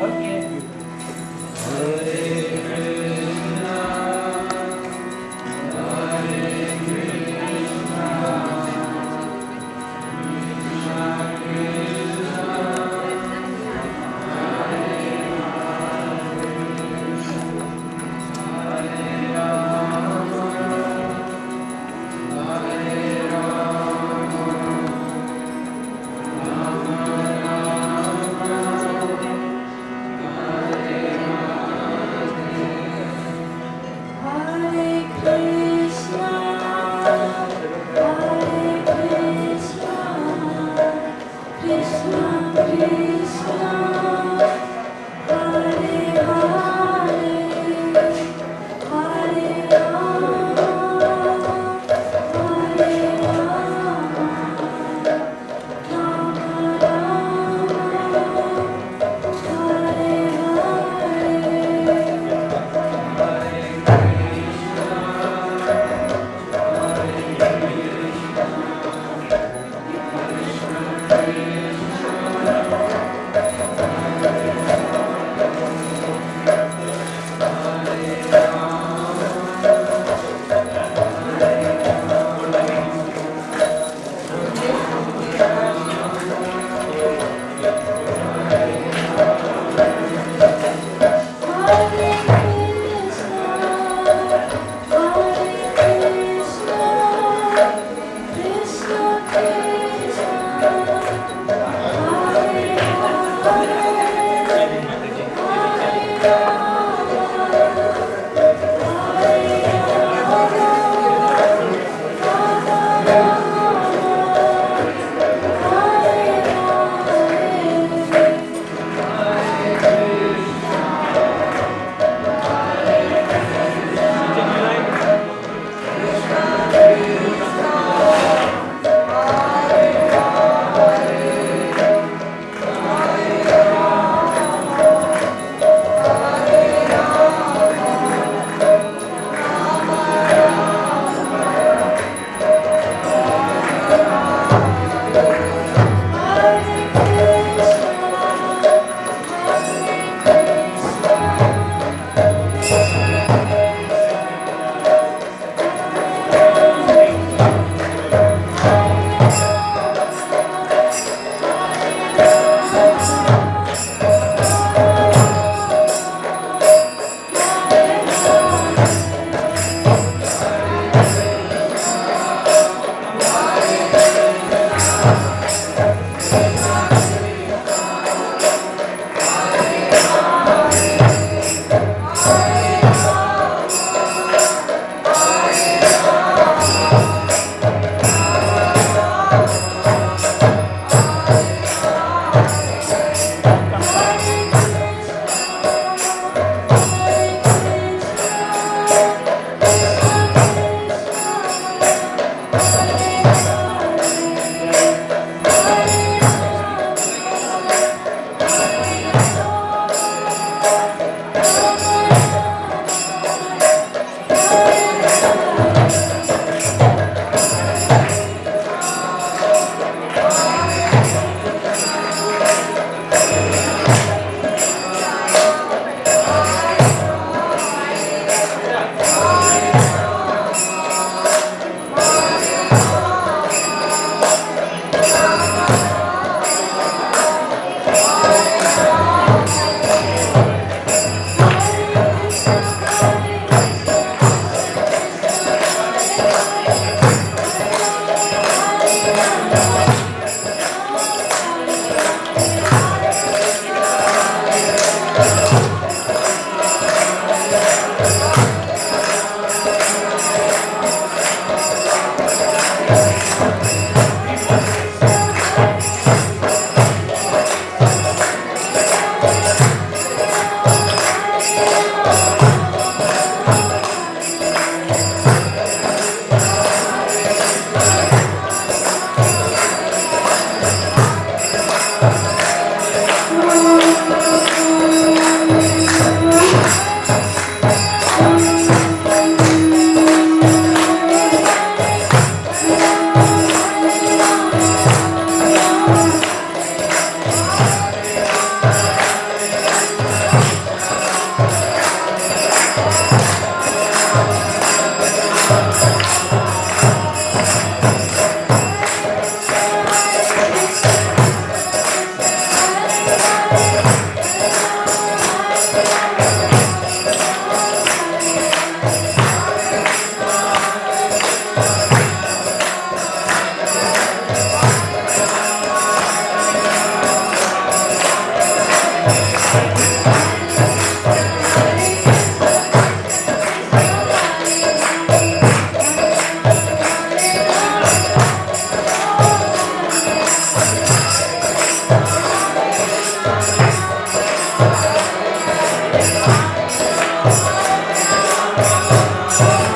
Okay. Hare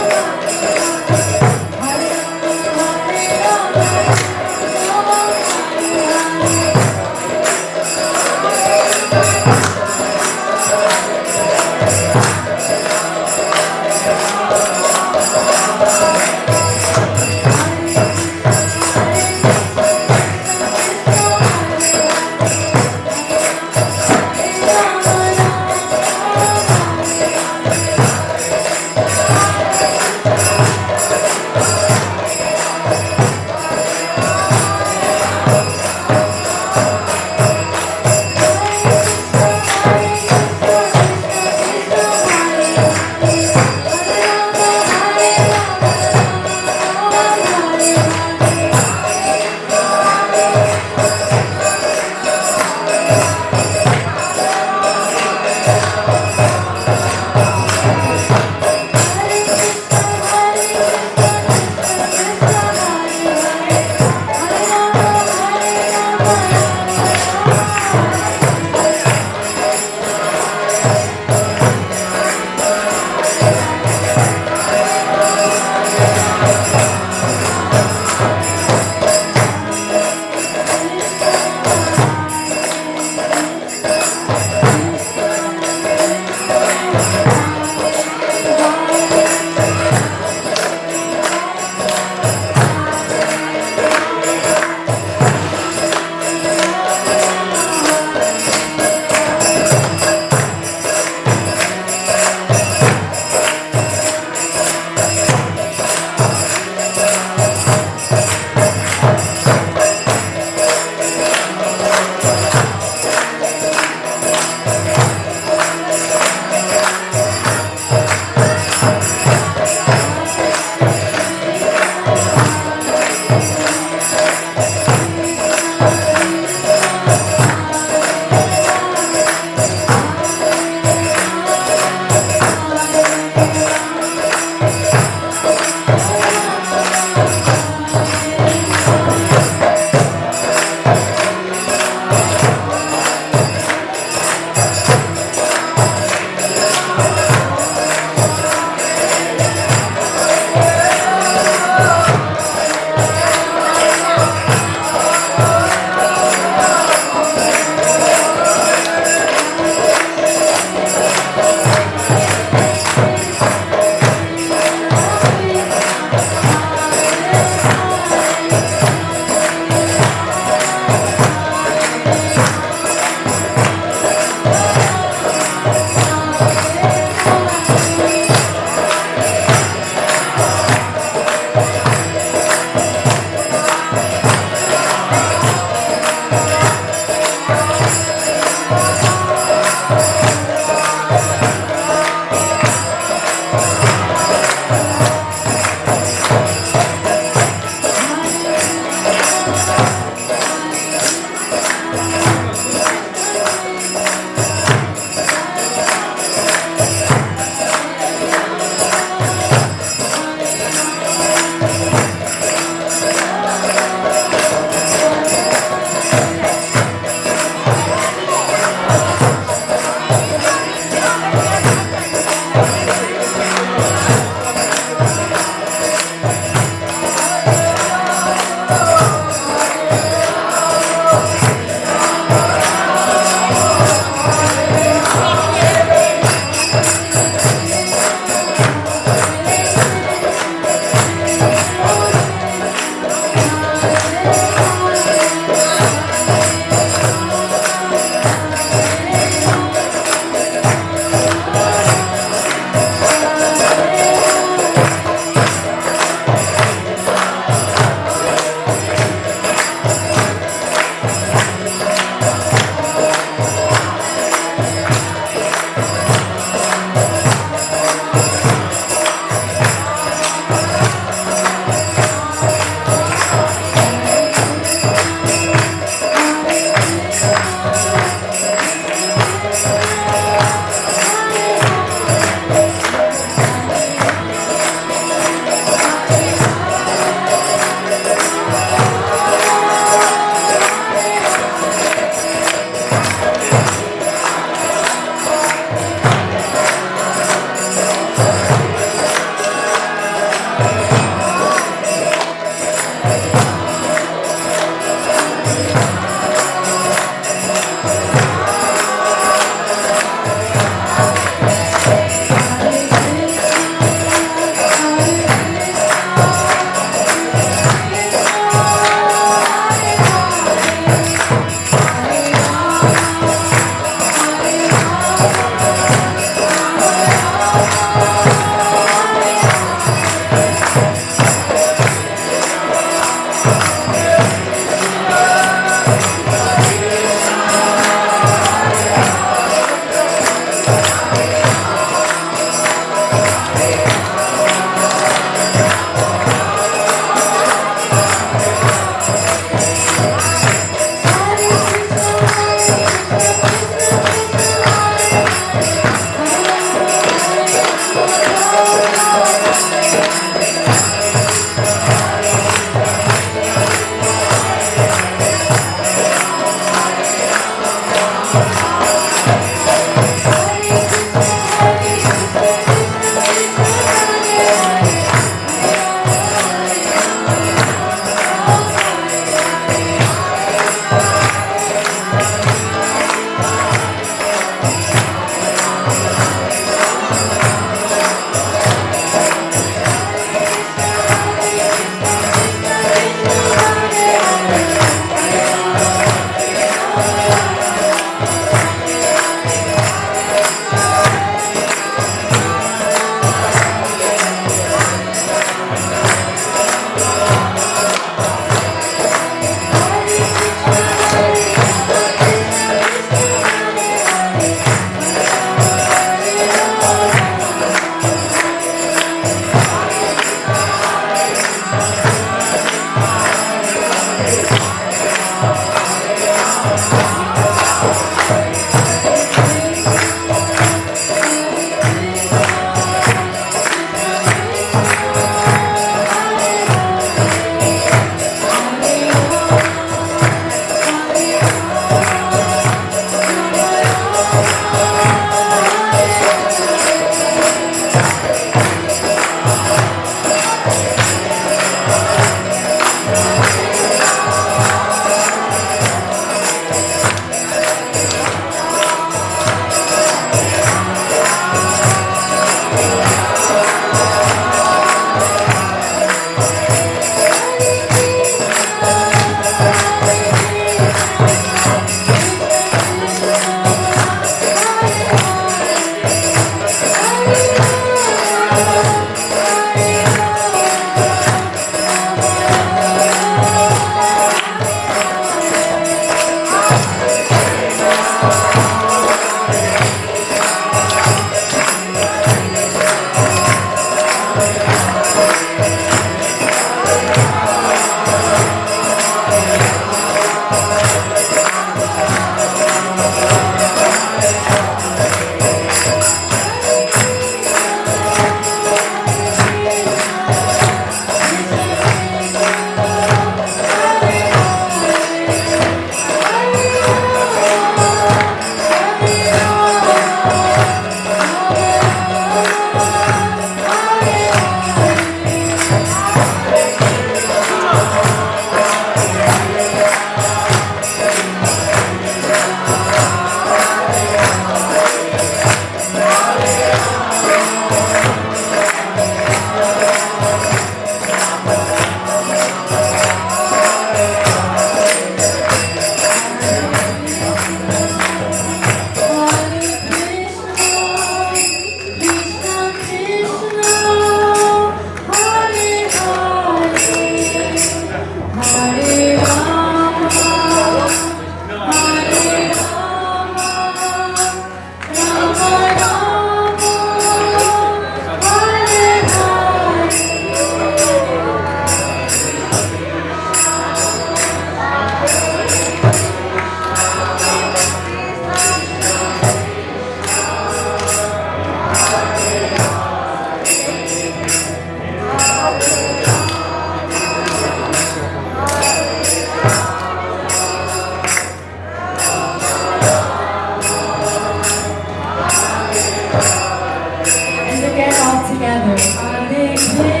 together. Are they